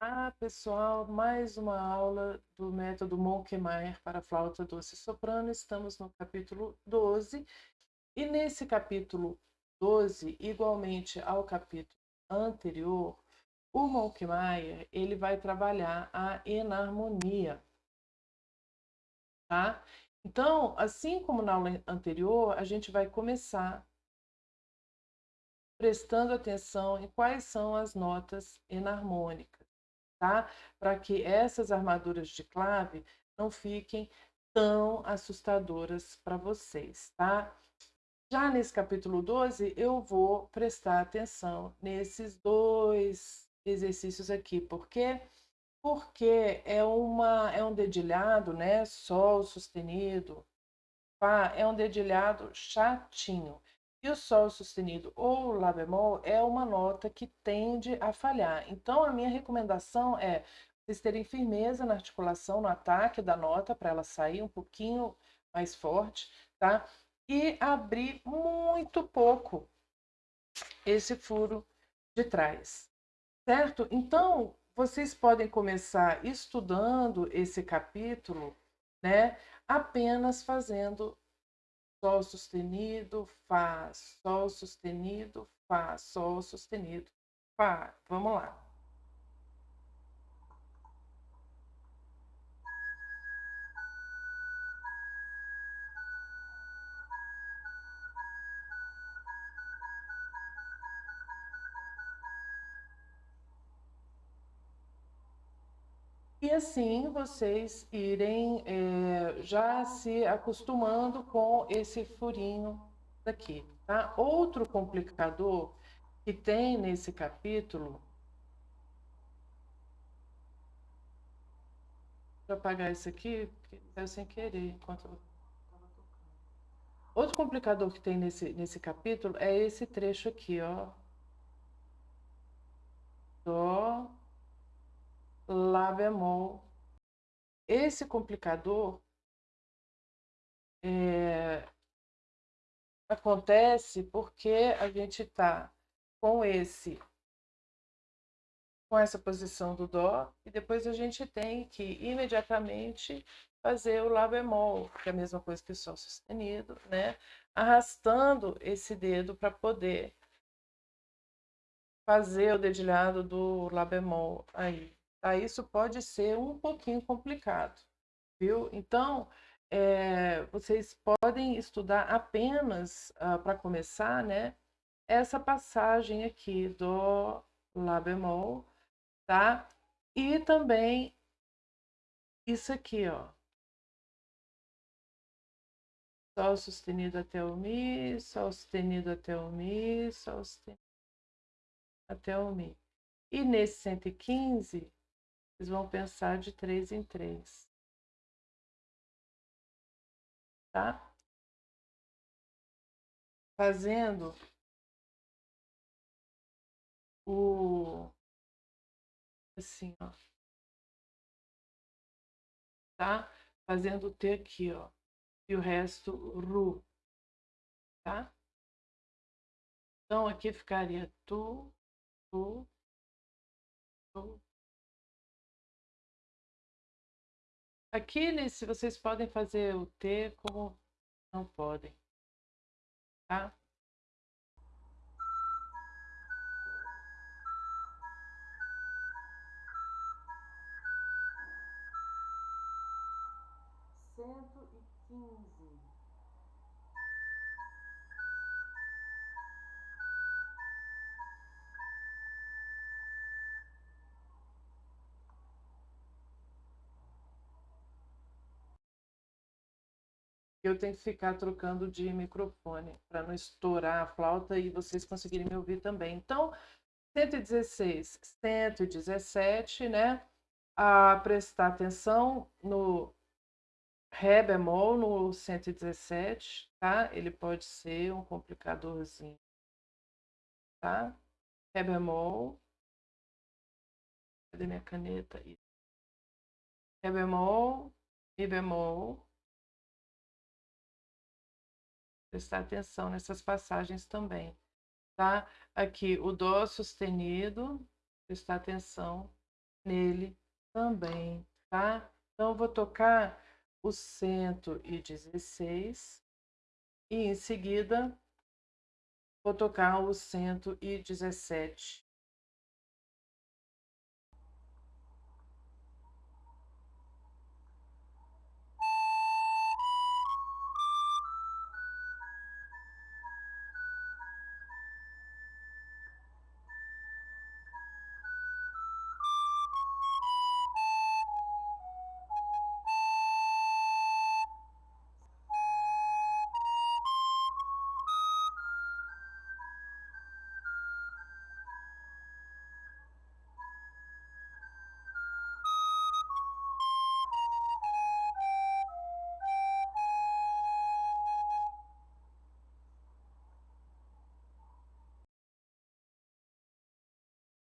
Ah, pessoal, mais uma aula do método Monkmeyer para flauta doce soprano. Estamos no capítulo 12. E nesse capítulo 12, igualmente ao capítulo anterior, o Monkmeyer, ele vai trabalhar a enarmonia. Tá? Então, assim como na aula anterior, a gente vai começar prestando atenção em quais são as notas enarmônicas tá? Para que essas armaduras de clave não fiquem tão assustadoras para vocês, tá? Já nesse capítulo 12, eu vou prestar atenção nesses dois exercícios aqui. Por quê? Porque é, uma, é um dedilhado, né? Sol sustenido, Fá, é um dedilhado chatinho. E o Sol sustenido ou Lá bemol é uma nota que tende a falhar. Então, a minha recomendação é vocês terem firmeza na articulação, no ataque da nota, para ela sair um pouquinho mais forte, tá? E abrir muito pouco esse furo de trás, certo? Então, vocês podem começar estudando esse capítulo, né? Apenas fazendo Sol sustenido, Fá, Sol sustenido, Fá, Sol sustenido, Fá. Vamos lá. Assim vocês irem é, já se acostumando com esse furinho daqui, tá? Outro complicador que tem nesse capítulo... Deixa eu apagar isso aqui, porque saiu sem querer enquanto eu. Outro complicador que tem nesse, nesse capítulo é esse trecho aqui, ó. Dó, Lá bemol. Esse complicador é, acontece porque a gente está com esse com essa posição do Dó, e depois a gente tem que imediatamente fazer o Lá bemol, que é a mesma coisa que o Sol sustenido, né? Arrastando esse dedo para poder fazer o dedilhado do Lá bemol aí Isso pode ser um pouquinho complicado, viu? Então, é, vocês podem estudar apenas, uh, para começar, né? Essa passagem aqui do Lá bemol, tá? E também isso aqui, ó. Sol sustenido até o Mi, Sol sustenido até o Mi, Sol sustenido até o Mi. E nesse 115, vocês vão pensar de três em três. Tá? Fazendo o assim, ó. Tá? Fazendo o T aqui, ó. E o resto Ru. Tá? Então, aqui ficaria tu, tu, tu, Aqui, nesse, vocês podem fazer o T como não podem, tá? Cento e quinze. Eu tenho que ficar trocando de microfone para não estourar a flauta e vocês conseguirem me ouvir também. Então, 116, 117, né? A prestar atenção no Ré bemol no 117, tá? Ele pode ser um complicadorzinho, tá? Ré bemol. Cadê minha caneta? Ré bemol, Mi bemol, prestar atenção nessas passagens também, tá? Aqui, o Dó sustenido, prestar atenção nele também, tá? Então, eu vou tocar o 116 e em seguida vou tocar o 117.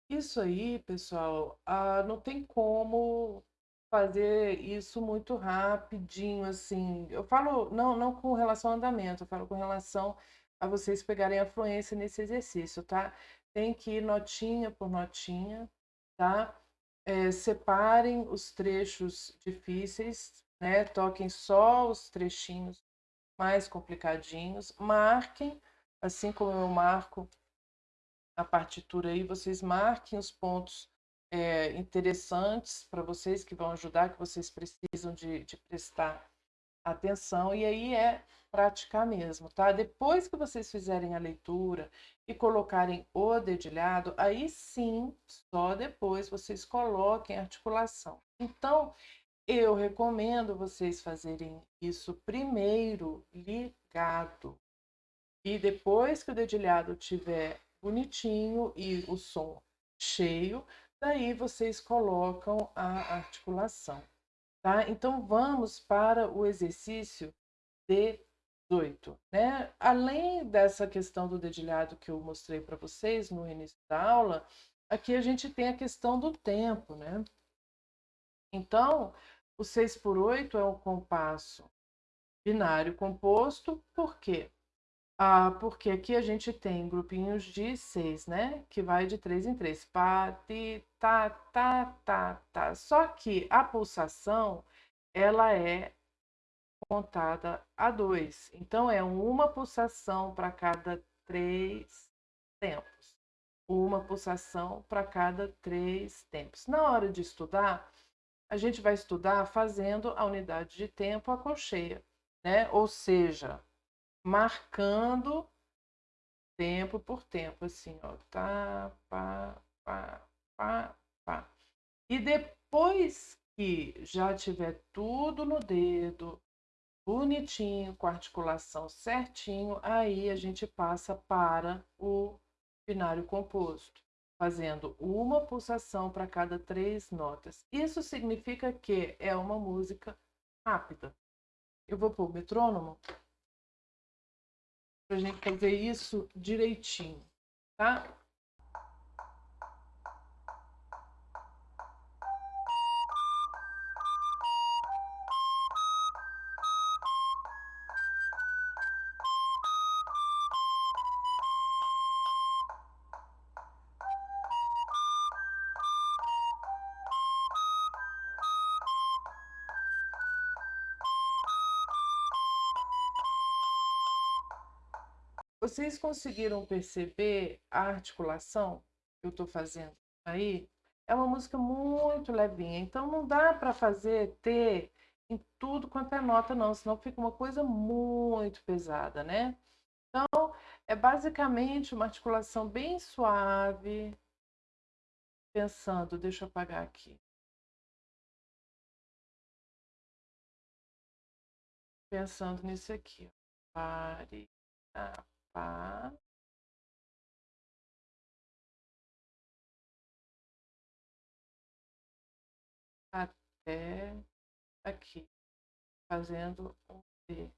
Isso aí, pessoal, ah, não tem como fazer isso muito rapidinho, assim. Eu falo, não, não com relação ao andamento, eu falo com relação a vocês pegarem a fluência nesse exercício, tá? Tem que ir notinha por notinha, tá? É, separem os trechos difíceis, né? Toquem só os trechinhos mais complicadinhos, marquem, assim como eu marco a partitura aí, vocês marquem os pontos é, interessantes para vocês, que vão ajudar, que vocês precisam de, de prestar atenção, e aí é praticar mesmo, tá? Depois que vocês fizerem a leitura e colocarem o dedilhado, aí sim, só depois vocês coloquem a articulação. Então, eu recomendo vocês fazerem isso primeiro ligado. E depois que o dedilhado tiver bonitinho e o som cheio, daí vocês colocam a articulação, tá? Então, vamos para o exercício 18, né? Além dessa questão do dedilhado que eu mostrei para vocês no início da aula, aqui a gente tem a questão do tempo, né? Então, o 6 por 8 é um compasso binário composto, por quê? Ah, porque aqui a gente tem grupinhos de seis, né? Que vai de três em três. Pá, ti, tá, tá, tá, tá. Só que a pulsação, ela é contada a dois. Então, é uma pulsação para cada três tempos. Uma pulsação para cada três tempos. Na hora de estudar, a gente vai estudar fazendo a unidade de tempo a colcheia, né? Ou seja, marcando tempo por tempo, assim, ó, tá, pá, pá, pá, pá. E depois que já tiver tudo no dedo, bonitinho, com a articulação certinho, aí a gente passa para o binário composto, fazendo uma pulsação para cada três notas. Isso significa que é uma música rápida. Eu vou pôr o metrônomo para a gente fazer isso direitinho, tá? Vocês conseguiram perceber a articulação que eu estou fazendo aí? É uma música muito levinha, então não dá para fazer T em tudo quanto é nota não, senão fica uma coisa muito pesada, né? Então, é basicamente uma articulação bem suave, pensando, deixa eu apagar aqui. Pensando nisso aqui, pare, tá pá. Até aqui, fazendo um D.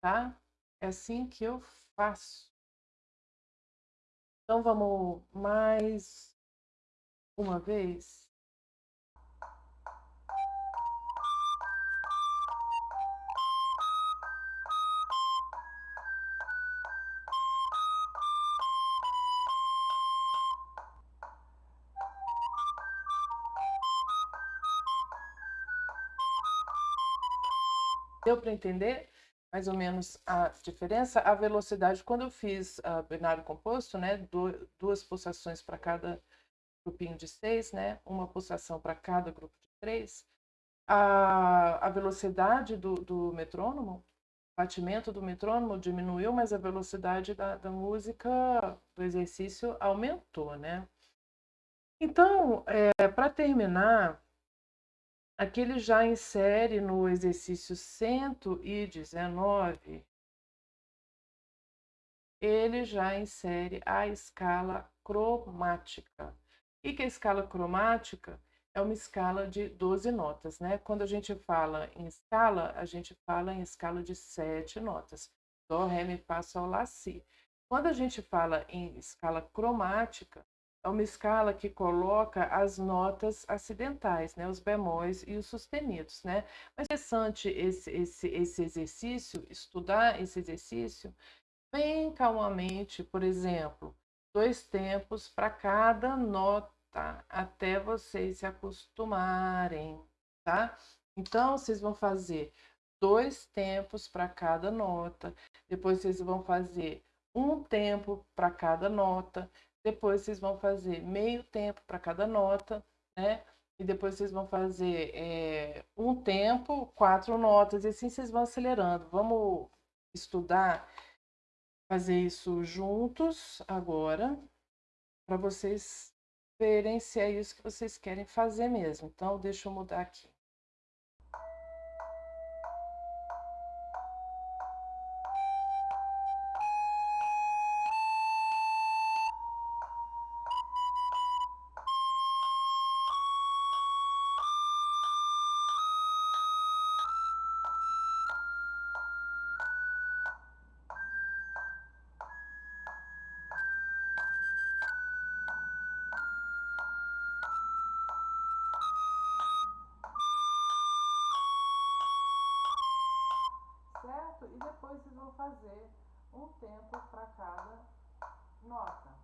Tá? É assim que eu faço. Então, vamos mais uma vez? Deu para entender mais ou menos a diferença? A velocidade, quando eu fiz uh, binário composto, né, duas pulsações para cada grupinho de seis, né, uma pulsação para cada grupo de três, a, a velocidade do, do metrônomo, o batimento do metrônomo diminuiu, mas a velocidade da, da música, do exercício, aumentou, né? Então, é, para terminar, aqui ele já insere no exercício 119, ele já insere a escala cromática. E que a escala cromática é uma escala de 12 notas, né? Quando a gente fala em escala, a gente fala em escala de sete notas. Dó, Ré, Mi, Fá, Sol, Lá, Si. Quando a gente fala em escala cromática, é uma escala que coloca as notas acidentais, né? Os bemóis e os sustenidos, né? Mas é interessante esse, esse, esse exercício, estudar esse exercício bem calmamente, por exemplo, dois tempos para cada nota? Até vocês se acostumarem, tá? Então, vocês vão fazer dois tempos para cada nota, depois vocês vão fazer um tempo para cada nota, depois vocês vão fazer meio tempo para cada nota, né? E depois vocês vão fazer é, um tempo, quatro notas, e assim vocês vão acelerando. Vamos estudar, fazer isso juntos agora, para vocês verem se é isso que vocês querem fazer mesmo. Então, deixa eu mudar aqui. Fazer um tempo para cada nota.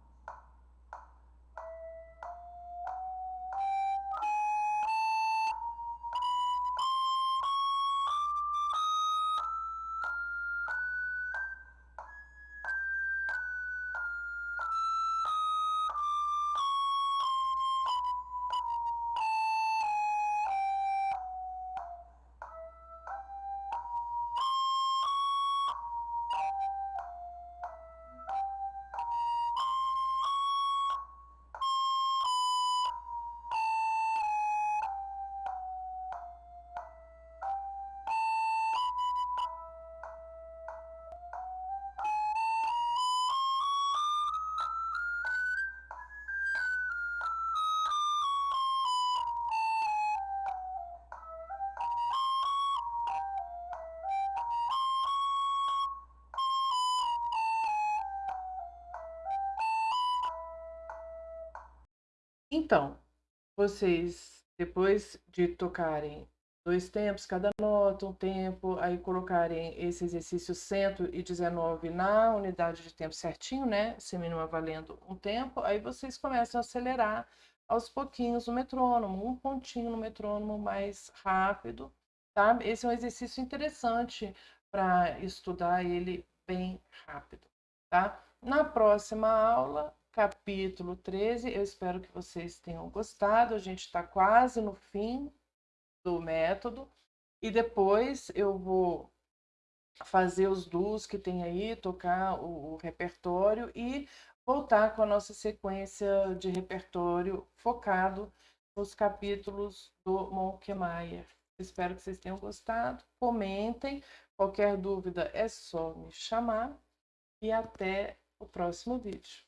Então, vocês, depois de tocarem dois tempos cada nota, um tempo, aí colocarem esse exercício 119 na unidade de tempo certinho, né? Semínima valendo um tempo, aí vocês começam a acelerar aos pouquinhos o metrônomo, um pontinho no metrônomo mais rápido, tá? Esse é um exercício interessante para estudar ele bem rápido, tá? Na próxima aula, capítulo 13. Eu espero que vocês tenham gostado. A gente está quase no fim do método. E depois eu vou fazer os duos que tem aí, tocar o, o repertório e voltar com a nossa sequência de repertório focado nos capítulos do Monkemaier. Espero que vocês tenham gostado. Comentem. Qualquer dúvida é só me chamar. E até o próximo vídeo.